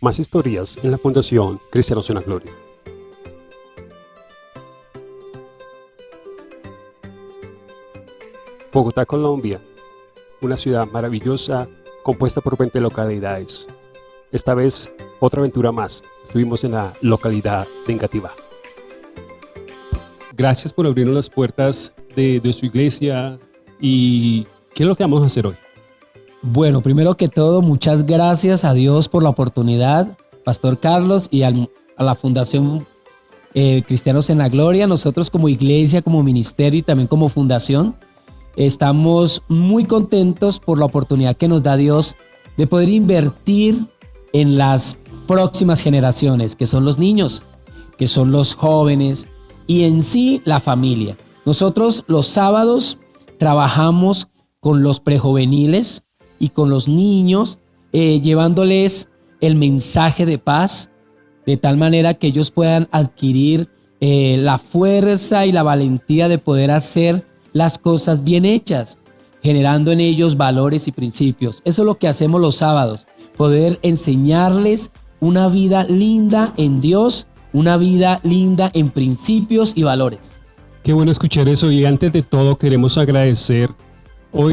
Más historias en la Fundación Cristianos en la Gloria. Bogotá, Colombia. Una ciudad maravillosa compuesta por 20 localidades. Esta vez, otra aventura más. Estuvimos en la localidad de Engativá. Gracias por abrirnos las puertas de, de su iglesia. ¿Y qué es lo que vamos a hacer hoy? Bueno, primero que todo, muchas gracias a Dios por la oportunidad, Pastor Carlos, y a la Fundación eh, Cristianos en la Gloria. Nosotros como iglesia, como ministerio y también como fundación, estamos muy contentos por la oportunidad que nos da Dios de poder invertir en las próximas generaciones, que son los niños, que son los jóvenes y en sí la familia. Nosotros los sábados trabajamos con los prejuveniles, y con los niños, eh, llevándoles el mensaje de paz, de tal manera que ellos puedan adquirir eh, la fuerza y la valentía de poder hacer las cosas bien hechas, generando en ellos valores y principios. Eso es lo que hacemos los sábados, poder enseñarles una vida linda en Dios, una vida linda en principios y valores. Qué bueno escuchar eso y antes de todo queremos agradecer hoy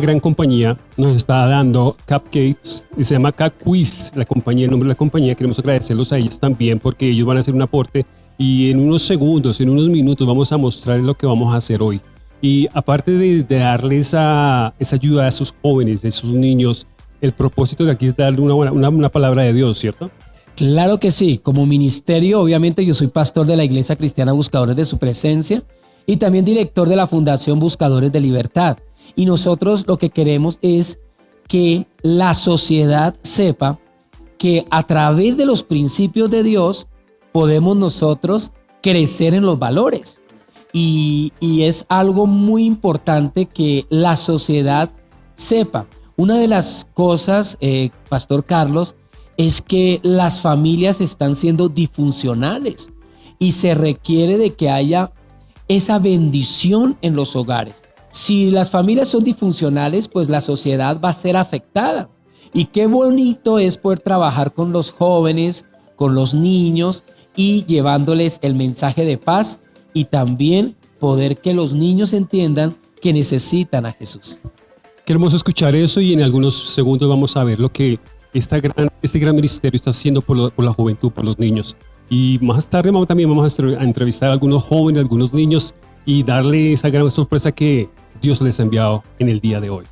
gran compañía nos está dando cupcakes y se llama Quiz, la compañía, el nombre de la compañía. Queremos agradecerlos a ellos también porque ellos van a hacer un aporte y en unos segundos, en unos minutos vamos a mostrar lo que vamos a hacer hoy. Y aparte de, darles esa, esa ayuda a esos jóvenes, a esos niños, el propósito de aquí es darle una, una palabra de Dios, ¿cierto? Claro que sí, como ministerio, obviamente yo soy pastor de la Iglesia Cristiana Buscadores de Su Presencia y también director de la Fundación Buscadores de Libertad. Y nosotros lo que queremos es que la sociedad sepa que a través de los principios de Dios podemos nosotros crecer en los valores. Y, es algo muy importante que la sociedad sepa. Una de las cosas, eh, Pastor Carlos, es que las familias están siendo disfuncionales y se requiere de que haya esa bendición en los hogares. Si las familias son disfuncionales, pues la sociedad va a ser afectada. Y qué bonito es poder trabajar con los jóvenes, con los niños y llevándoles el mensaje de paz y también poder que los niños entiendan que necesitan a Jesús. Queremos escuchar eso y en algunos segundos vamos a ver lo que esta gran, este gran ministerio está haciendo por, por la juventud, por los niños. Y más tarde también vamos a entrevistar a algunos jóvenes, a algunos niños y darle esa gran sorpresa que Dios les ha enviado en el día de hoy.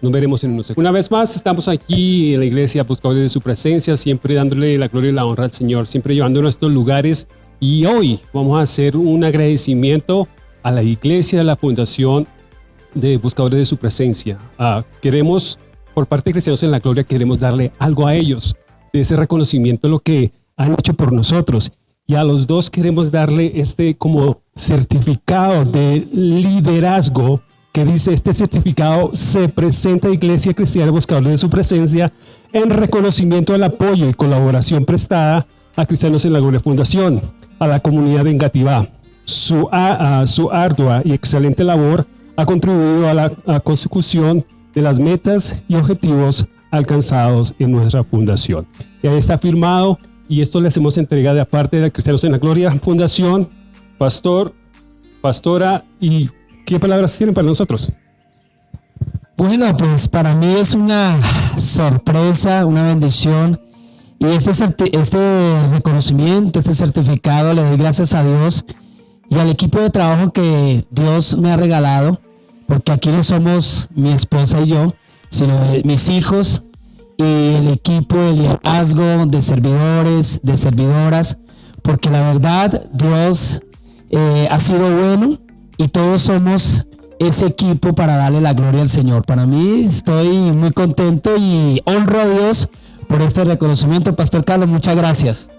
Nos veremos en unos segundos. Una vez más, estamos aquí en la iglesia buscando de su presencia, siempre dándole la gloria y la honra al Señor, siempre llevándonos a estos lugares. Y hoy vamos a hacer un agradecimiento a la iglesia, a la fundación de Buscadores de su Presencia. Ah, queremos, por parte de Cristianos en la Gloria, queremos darle algo a ellos, de ese reconocimiento, lo que han hecho por nosotros. Y a los dos queremos darle este como certificado de liderazgo que dice este certificado se presenta a Iglesia Cristiana Buscadores de su Presencia en reconocimiento al apoyo y colaboración prestada a Cristianos en la Gloria Fundación, a la comunidad de Engativá. Su, su ardua y excelente labor ha contribuido a la consecución de las metas y objetivos alcanzados en nuestra fundación. Ya está firmado y esto le hacemos entrega de aparte de Cristianos en la Gloria Fundación pastor, pastora, ¿y qué palabras tienen para nosotros? Bueno, pues para mí es una sorpresa, una bendición. Y este, este reconocimiento, este certificado, le doy gracias a Dios y al equipo de trabajo que Dios me ha regalado, porque aquí no somos mi esposa y yo, sino mis hijos el equipo de liderazgo, de servidores, de servidoras, porque la verdad Dios eh, ha sido bueno y todos somos ese equipo para darle la gloria al Señor. Para mí estoy muy contento y honro a Dios por este reconocimiento. Pastor Carlos, muchas gracias.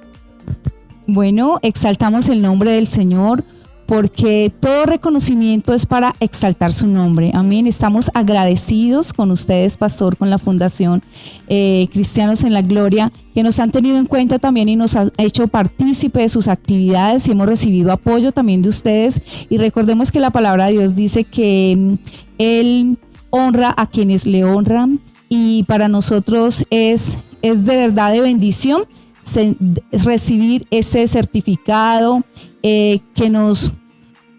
Bueno, exaltamos el nombre del Señor porque todo reconocimiento es para exaltar su nombre. Amén. Estamos agradecidos con ustedes, pastor, con la Fundación eh, Cristianos en la Gloria, que nos han tenido en cuenta también y nos ha hecho partícipe de sus actividades y hemos recibido apoyo también de ustedes. Y recordemos que la palabra de Dios dice que mm, Él honra a quienes le honran y para nosotros es es de verdad de bendición recibir ese certificado eh, que nos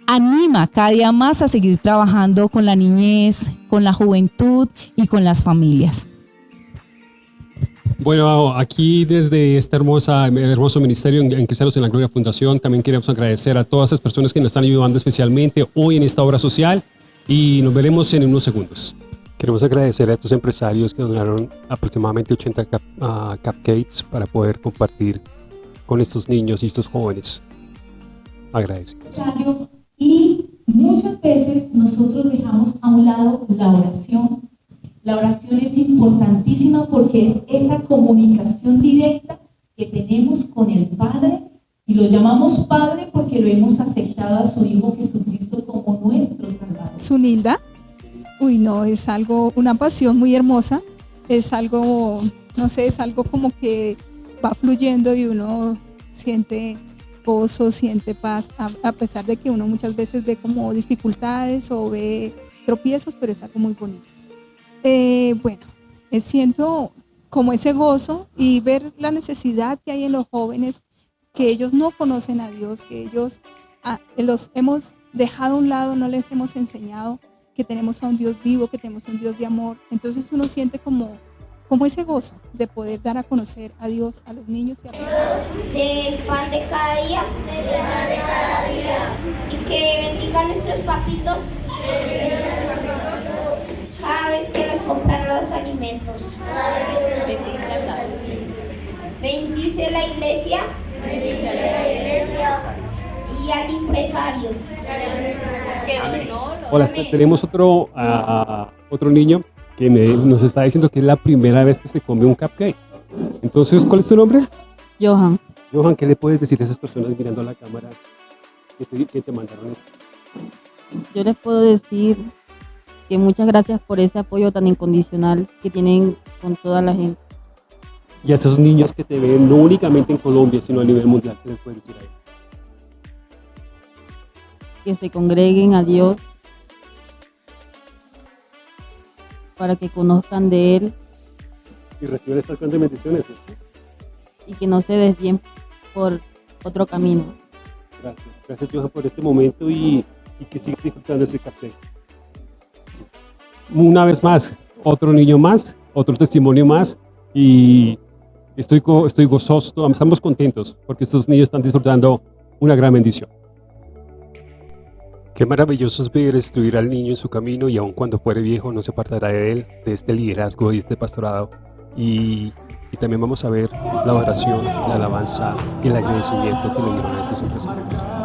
anima cada día más a seguir trabajando con la niñez, con la juventud y con las familias. Bueno, aquí desde este hermoso ministerio en, Cristianos en la Gloria Fundación, también queremos agradecer a todas las personas que nos están ayudando especialmente hoy en esta obra social y nos veremos en unos segundos. Queremos agradecer a estos empresarios que donaron aproximadamente 80 ah, cupcakes para poder compartir con estos niños y estos jóvenes. Agradecidos. Y muchas veces nosotros dejamos a un lado la oración la oración es importantísima porque es esa comunicación directa que tenemos con el Padre y lo llamamos Padre porque lo hemos aceptado a su Hijo Jesucristo como nuestro Salvador. Sunilda, uy no, es algo, una pasión muy hermosa, es algo, no sé, es algo como que va fluyendo y uno siente gozo, siente paz, a, pesar de que uno muchas veces ve como dificultades o ve tropiezos, pero es algo muy bonito. Eh, bueno, siento como ese gozo y ver la necesidad que hay en los jóvenes, que ellos no conocen a Dios, que ellos ah, los hemos dejado a un lado, no les hemos enseñado que tenemos a un Dios vivo, que tenemos un Dios de amor. Entonces uno siente como, como ese gozo de poder dar a conocer a Dios a los niños y a los Del pan de cada día. de cada día. Y que bendiga a nuestros papitos cada vez que nos compran los alimentos. Bendice la iglesia. Bendice la iglesia. Y al empresario. Hola, tenemos otro, otro niño que nos está diciendo que es la primera vez que se come un cupcake. Entonces, ¿cuál es tu nombre? Johan. Johan, ¿qué le puedes decir a esas personas mirando a la cámara que te, que te mandaron esto? Yo les puedo decir que muchas gracias por ese apoyo tan incondicional que tienen con toda la gente. Y a esos niños que te ven no únicamente en Colombia, sino a nivel mundial, ¿qué les puedes decir a ellos? Que se congreguen a Dios para que conozcan de Él. Y reciban estas grandes bendiciones. Y que no se desvíen por otro camino. Gracias. Gracias, Johan, por este momento y, y que sigas disfrutando ese café una vez más, otro niño más, otro testimonio más y estoy, estoy gozoso, estamos contentos porque estos niños están disfrutando una gran bendición. Qué maravilloso es ver instruir al niño en su camino y aun cuando fuere viejo no se apartará de él, de este liderazgo y este pastorado. Y, y también vamos a ver la oración, la alabanza y el agradecimiento que le dieron a estos empresarios.